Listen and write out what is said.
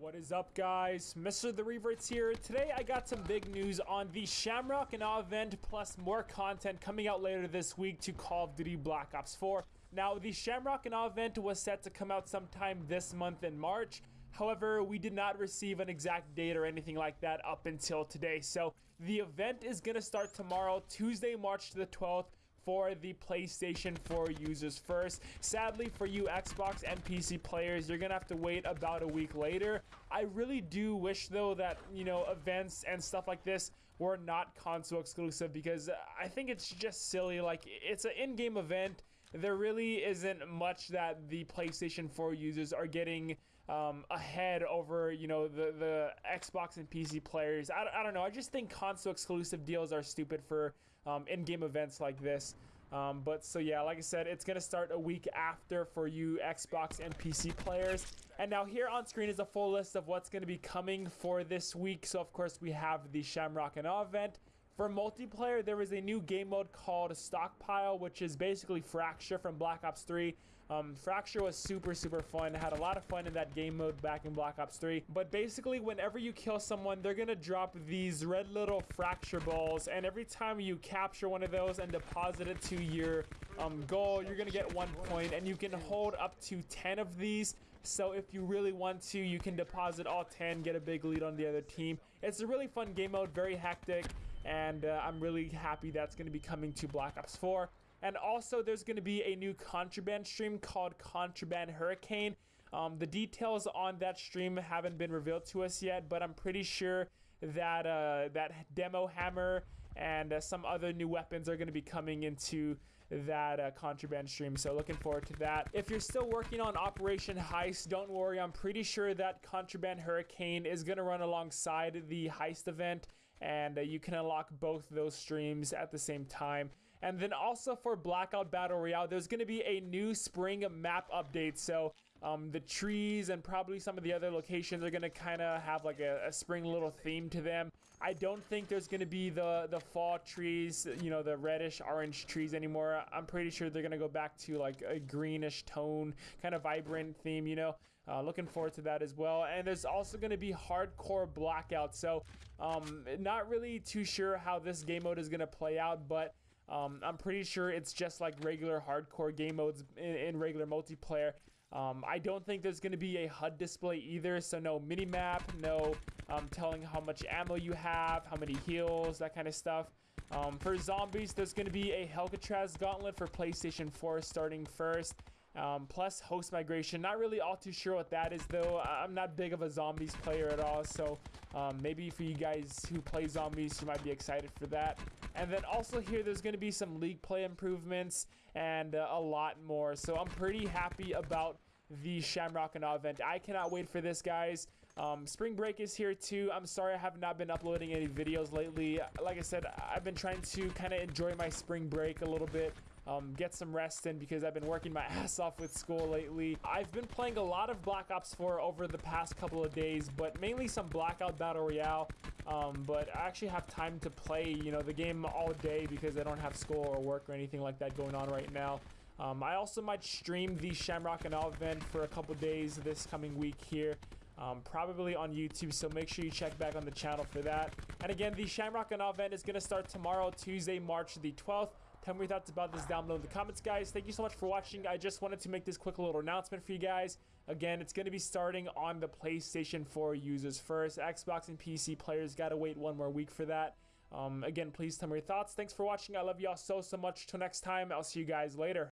What is up, guys? Mr. The Reverts here. Today, I got some big news on the Shamrock and Awe event, plus more content coming out later this week to Call of Duty Black Ops 4. Now, the Shamrock and Awe event was set to come out sometime this month in March. However, we did not receive an exact date or anything like that up until today. So, the event is going to start tomorrow, Tuesday, March the 12th for the PlayStation 4 users first. Sadly, for you Xbox and PC players, you're gonna have to wait about a week later. I really do wish though that, you know, events and stuff like this were not console exclusive because I think it's just silly. Like, it's an in-game event there really isn't much that the PlayStation 4 users are getting um, ahead over, you know, the, the Xbox and PC players. I, I don't know. I just think console exclusive deals are stupid for um, in-game events like this. Um, but so yeah, like I said, it's gonna start a week after for you Xbox and PC players. And now here on screen is a full list of what's gonna be coming for this week. So of course we have the Shamrock and Awe event. For multiplayer, there is a new game mode called Stockpile, which is basically Fracture from Black Ops 3. Um, Fracture was super, super fun. I had a lot of fun in that game mode back in Black Ops 3. But basically, whenever you kill someone, they're going to drop these red little Fracture balls. And every time you capture one of those and deposit it to your um, goal, you're going to get one point. And you can hold up to 10 of these. So if you really want to, you can deposit all 10, get a big lead on the other team. It's a really fun game mode, very hectic and uh, I'm really happy that's going to be coming to Black Ops 4. And also, there's going to be a new contraband stream called Contraband Hurricane. Um, the details on that stream haven't been revealed to us yet, but I'm pretty sure that uh, that demo hammer and uh, some other new weapons are going to be coming into that uh, contraband stream. So looking forward to that. If you're still working on Operation Heist, don't worry. I'm pretty sure that Contraband Hurricane is going to run alongside the Heist event and uh, you can unlock both those streams at the same time. And then also for Blackout Battle Royale, there's going to be a new spring map update. So um, the trees and probably some of the other locations are going to kind of have like a, a, spring little theme to them. I don't think there's going to be the, the fall trees, you know, the reddish orange trees anymore. I'm pretty sure they're going to go back to like a greenish tone, kind of vibrant theme, you know. Uh, looking forward to that as well. And there's also going to be hardcore blackout. So um, not really too sure how this game mode is going to play out, but um, I'm pretty sure it's just like regular hardcore game modes in, in regular multiplayer. Um, I don't think there's going to be a HUD display either, so no mini-map, no um, telling how much ammo you have, how many heals, that kind of stuff. Um, for zombies, there's going to be a Hellcatraz Gauntlet for PlayStation 4 starting first. Um, plus host migration. Not really all too sure what that is though. I'm not big of a zombies player at all, so um, maybe for you guys who play zombies, you might be excited for that. And then also here, there's going to be some league play improvements and uh, a lot more. So I'm pretty happy about the Shamrock and event. I cannot wait for this, guys. Um, spring break is here too. I'm sorry I have not been uploading any videos lately. Like I said, I've been trying to kind of enjoy my spring break a little bit. Um, get some rest in because I've been working my ass off with school lately. I've been playing a lot of Black Ops 4 over the past couple of days, but mainly some Blackout Battle Royale. Um, but I actually have time to play, you know, the game all day because I don't have school or work or anything like that going on right now. Um, I also might stream the Shamrock and Awe event for a couple days this coming week here. Um, probably on YouTube, so make sure you check back on the channel for that. And again, the Shamrock and Awe event is going to start tomorrow, Tuesday, March the 12th. Tell me your thoughts about this down below in the comments, guys. Thank you so much for watching. I just wanted to make this quick little announcement for you guys. Again, it's going to be starting on the PlayStation 4 users first. Xbox and PC players got to wait one more week for that. Um, again, please tell me your thoughts. Thanks for watching. I love y'all so, so much. Till next time, I'll see you guys later.